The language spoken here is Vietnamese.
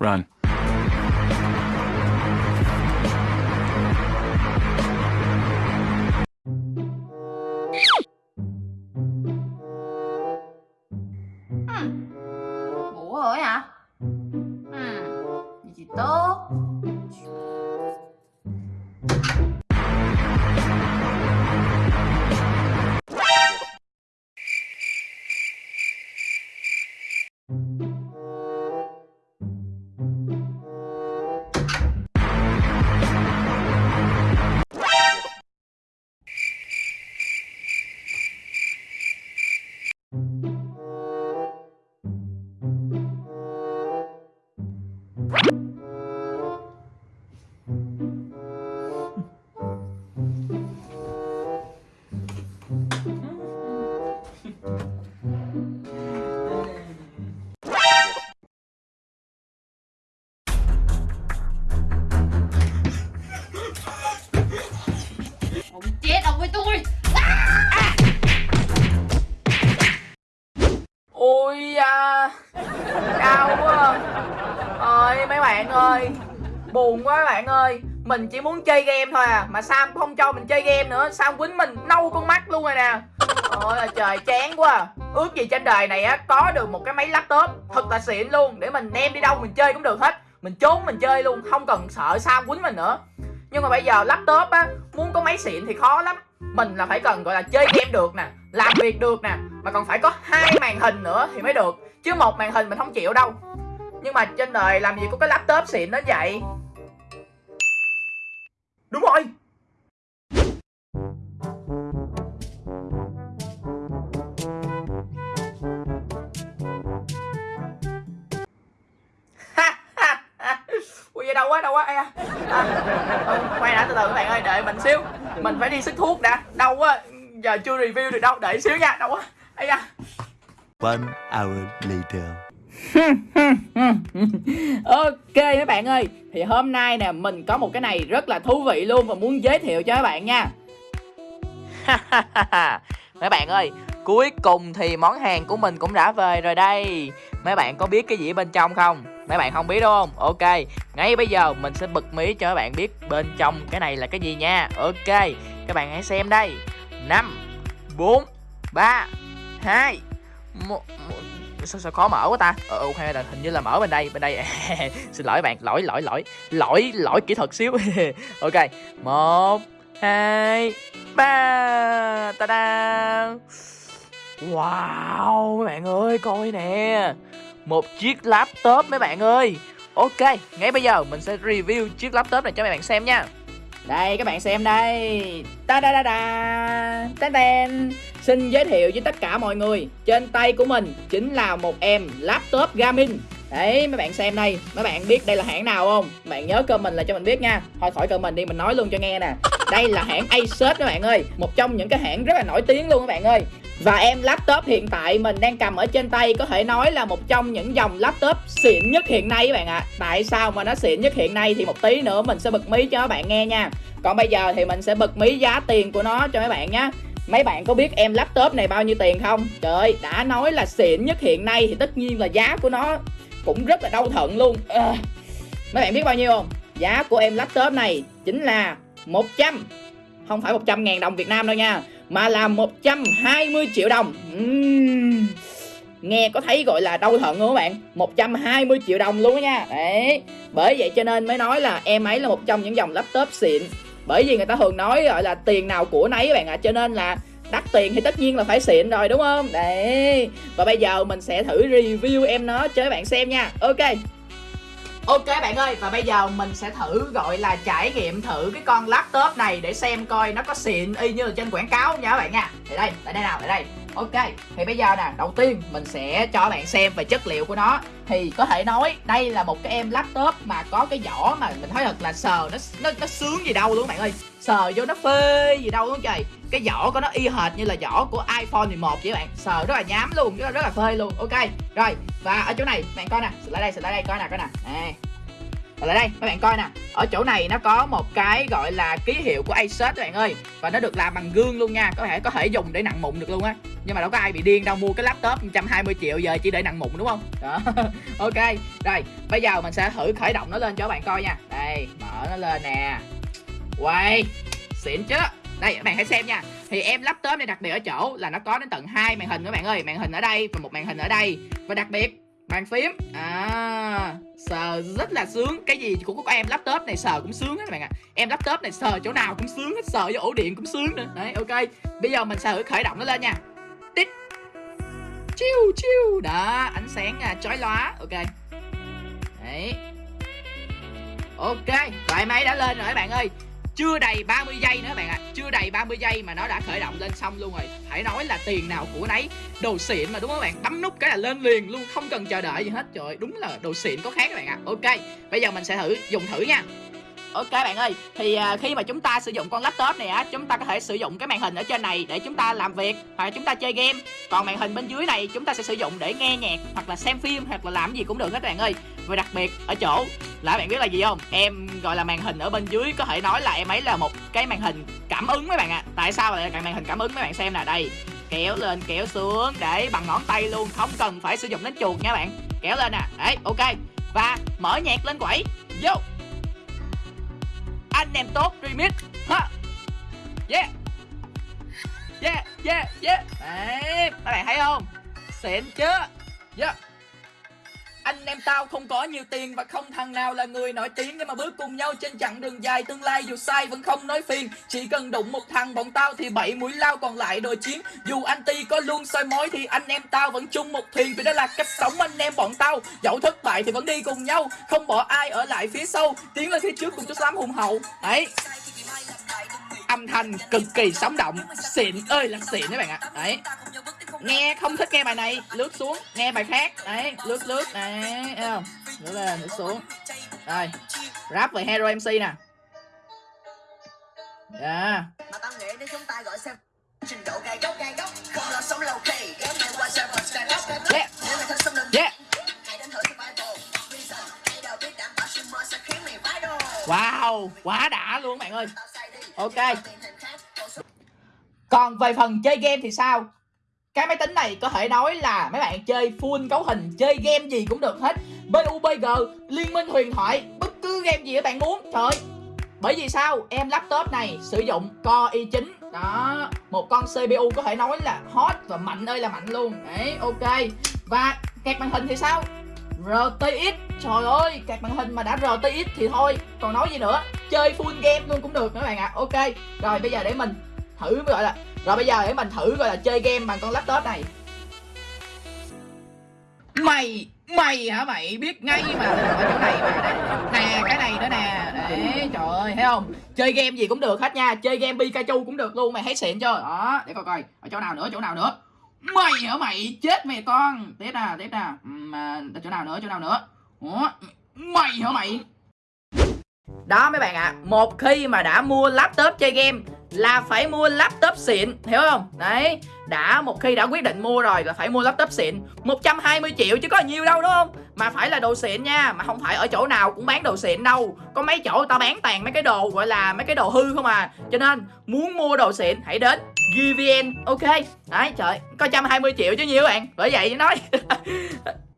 Run. Chết à! Ôi à, đau quá. Ơi mấy bạn ơi buồn quá bạn ơi. Mình chỉ muốn chơi game thôi à mà sao không cho mình chơi game nữa. Sao quýnh mình nâu con mắt luôn rồi nè. Ôi là trời chán quá. À. ước gì trên đời này á có được một cái máy laptop thật là xịn luôn. Để mình đem đi đâu mình chơi cũng được hết. Mình trốn mình chơi luôn không cần sợ sao quýnh mình nữa nhưng mà bây giờ laptop á, muốn có máy xịn thì khó lắm. Mình là phải cần, gọi là, chơi game được nè, làm việc được nè, mà còn phải có hai màn hình nữa thì mới được. Chứ một màn hình mình không chịu đâu. Nhưng mà trên đời làm gì có cái laptop xịn đến vậy? Đúng rồi. Quá à, ừ, quay đã từ từ các bạn ơi đợi mình xíu. Mình phải đi sức thuốc đã. Đau quá giờ chưa review được đâu. Đợi xíu nha đau quá Ây da. One hour later. ok mấy bạn ơi Thì hôm nay nè mình có một cái này rất là thú vị luôn Và muốn giới thiệu cho các bạn nha. Mấy bạn ơi Cuối cùng thì món hàng của mình cũng đã về rồi đây. Mấy bạn có biết cái gì bên trong không? Mấy bạn không biết đúng không? Ok Ngay bây giờ mình sẽ bật mí cho các bạn biết Bên trong cái này là cái gì nha. Ok Các bạn hãy xem đây. 5 4 3 2 1, sao, sao khó mở quá ta? Ờ ok là hình như là mở bên đây bên đây. Xin lỗi bạn lỗi lỗi lỗi lỗi lỗi kỹ thuật xíu. Ok một hai ba ta da wow, mấy bạn ơi, coi nè. Một chiếc laptop mấy bạn ơi. Ok, ngay bây giờ mình sẽ review chiếc laptop này cho mấy bạn xem nha. Đây, các bạn xem đây. Ta da da da. Tên tên. Xin giới thiệu với tất cả mọi người. Trên tay của mình chính là một em laptop gaming Đấy, mấy bạn xem đây. Mấy bạn biết đây là hãng nào không? Mấy bạn nhớ comment là cho mình biết nha. Thôi, khỏi comment đi, mình nói luôn cho nghe nè. Đây là hãng Asus các bạn ơi. Một trong những cái hãng rất là nổi tiếng luôn các bạn ơi và em laptop hiện tại mình đang cầm ở trên tay có thể nói là một trong những dòng laptop xịn nhất hiện nay các bạn ạ à. Tại sao mà nó xịn nhất hiện nay thì một tí nữa mình sẽ bật mí cho các bạn nghe nha Còn bây giờ thì mình sẽ bật mí giá tiền của nó cho mấy bạn nhé Mấy bạn có biết em laptop này bao nhiêu tiền không? Trời ơi, đã nói là xịn nhất hiện nay thì tất nhiên là giá của nó cũng rất là đau thận luôn à, Mấy bạn biết bao nhiêu không? Giá của em laptop này chính là 100 Không phải 100 ngàn đồng Việt Nam đâu nha mà là 120 triệu đồng. Uhm. Nghe có thấy gọi là đau thận không các bạn? 120 triệu đồng luôn đó nha. Đấy, Bởi vậy cho nên mới nói là em ấy là một trong những dòng laptop xịn. Bởi vì người ta thường nói gọi là tiền nào của nấy các bạn ạ à. cho nên là đắt tiền thì tất nhiên là phải xịn rồi, đúng không? Đấy, và bây giờ mình sẽ thử review em nó cho các bạn xem nha. Ok. Ok bạn ơi và bây giờ mình sẽ thử gọi là trải nghiệm thử cái con laptop này để xem coi nó có xịn y như là trên quảng cáo không nha các bạn nha. Đây đây, tại đây nào, tại đây. Ok, thì bây giờ nè, đầu tiên mình sẽ cho bạn xem về chất liệu của nó. Thì có thể nói đây là một cái em laptop mà có cái vỏ mà mình thấy thật là sờ nó nó, nó sướng gì đâu luôn bạn ơi. Sờ vô nó phê gì đâu luôn trời. Cái vỏ của nó y hệt như là vỏ của iPhone 11 vậy bạn. Sờ rất là nhám luôn, rất là, rất là phê luôn. Ok, rồi và ở chỗ này bạn coi nè, lại đây, lại đây coi nè, coi nè. Nè Rồi lại đây các bạn coi nè ở chỗ này nó có một cái gọi là ký hiệu của Asus các bạn ơi và nó được làm bằng gương luôn nha có thể có thể dùng để nặng mụn được luôn á. Nhưng mà đâu có ai bị điên đâu mua cái laptop 120 triệu giờ chỉ để nặng mụn đúng không? Đó. Ok rồi bây giờ mình sẽ thử khởi động nó lên cho các bạn coi nha. Đây mở nó lên nè. Quay xịn chứ đây các bạn hãy xem nha. Thì em laptop này đặc biệt ở chỗ là nó có đến tận hai màn hình các bạn ơi. Màn hình ở đây và một màn hình ở đây. Và đặc biệt bàn phím. À sờ rất là sướng. Cái gì cũng có em laptop này sờ cũng sướng hết các bạn ạ. À. em laptop này sờ chỗ nào cũng sướng hết sờ vô ổ điện cũng sướng nữa. Đấy ok. Bây giờ mình sẽ thử khởi động nó lên nha. Tích. Chiu chiu. Đó ánh sáng à, chói lóa. Ok. Đấy. Ok loại máy đã lên rồi các bạn ơi chưa đầy 30 giây nữa bạn ạ. À. chưa đầy 30 giây mà nó đã khởi động lên xong luôn rồi. Phải nói là tiền nào của nấy. Đồ xịn mà, đúng không bạn? Bấm nút cái là lên liền luôn, không cần chờ đợi gì hết. Trời đúng là đồ xịn có khác các bạn ạ. À. ok, bây giờ mình sẽ thử, dùng thử nha. Ok bạn ơi, thì à, khi mà chúng ta sử dụng con laptop này á, chúng ta có thể sử dụng cái màn hình ở trên này để chúng ta làm việc hoặc là chúng ta chơi game. Còn màn hình bên dưới này chúng ta sẽ sử dụng để nghe nhạc hoặc là xem phim hoặc là làm gì cũng được hết bạn ơi. Và đặc biệt ở chỗ là bạn biết là gì không? Em gọi là màn hình ở bên dưới có thể nói là em ấy là một cái màn hình cảm ứng mấy bạn ạ. À. Tại sao lại là màn hình cảm ứng mấy bạn xem nè đây. Kéo lên kéo xuống để bằng ngón tay luôn, không cần phải sử dụng đến chuột nha bạn. Kéo lên nè. Đấy, ok. Và mở nhạc lên quẩy. Vô anh em tốt, remix. Ha. Yeah. Yeah yeah yeah. Đấy các bạn thấy không? Xịn chưa yeah anh em tao không có nhiều tiền và không thằng nào là người nổi tiếng nhưng mà bước cùng nhau trên chặng đường dài tương lai. Dù sai vẫn không nói phiền, chỉ cần đụng một thằng bọn tao thì bảy mũi lao còn lại đòi chiến. Dù anh ti có luôn soi mối thì anh em tao vẫn chung một thuyền. Vì đó là cách sống anh em bọn tao. Dẫu thất bại thì vẫn đi cùng nhau, không bỏ ai ở lại phía sau. Tiến lên phía trước cùng chút xám hùng hậu. Đấy. Âm thanh cực kỳ sống động. Xịn ơi là xịn các bạn ạ. Đấy nghe không thích nghe bài này. Lướt xuống nghe bài khác. Đấy lướt lướt. Đấy thấy không? Lướt lên lướt xuống. Rồi rap về hero mc nè. Yeah mà tao nghĩ nếu chúng ta gọi xem trình độ gai góc gai góc không lo sống lâu kỳ kéo nhau qua server skyrock skyrock yeah nếu mày thật xâm lược yeah hãy đến thử survival. Reason hãy đầu biết đảm bảo streamer sẽ khiến mày viral wow quá đã luôn bạn ơi. Ok. Còn về phần chơi game thì sao cái máy tính này có thể nói là mấy bạn chơi full cấu hình chơi game gì cũng được hết. PUBG liên minh huyền thoại bất cứ game gì các bạn muốn. Trời bởi vì sao? Em laptop này sử dụng Core i9 đó một con CPU có thể nói là hot và mạnh ơi là mạnh luôn. Đấy ok. Và kẹt màn hình thì sao? RTX Trời ơi, các màn hình mà đã RTX thì thôi Còn nói gì nữa? Chơi full game luôn cũng được các bạn ạ. À. Ok Rồi bây giờ để mình thử gọi là rồi bây giờ để mình thử gọi là chơi game bằng con laptop này. Mày Mày hả mày? Biết ngay mà Ở chỗ này mà. Nè cái này nữa nè. Đấy trời ơi thấy không? Chơi game gì cũng được hết nha. Chơi game Pikachu cũng được luôn Mày thấy xịn chưa Đó để coi coi. Ở chỗ nào nữa chỗ nào nữa? Mày hả mày? Chết mày con. Tiếp nè tiếp nè mà chỗ nào nữa chỗ nào nữa? Ủa mày hả mày? Đó mấy bạn ạ. À, một khi mà đã mua laptop chơi game là phải mua laptop xịn, hiểu không? Đấy, đã một khi đã quyết định mua rồi là phải mua laptop xịn. 120 triệu chứ có nhiều đâu, đúng không? Mà phải là đồ xịn nha, mà không phải ở chỗ nào cũng bán đồ xịn đâu. Có mấy chỗ tao bán toàn mấy cái đồ, gọi là mấy cái đồ hư không à. Cho nên, muốn mua đồ xịn, hãy đến GVN ok? Đấy, trời, có 120 triệu chứ nhiều bạn? Bởi vậy, nói.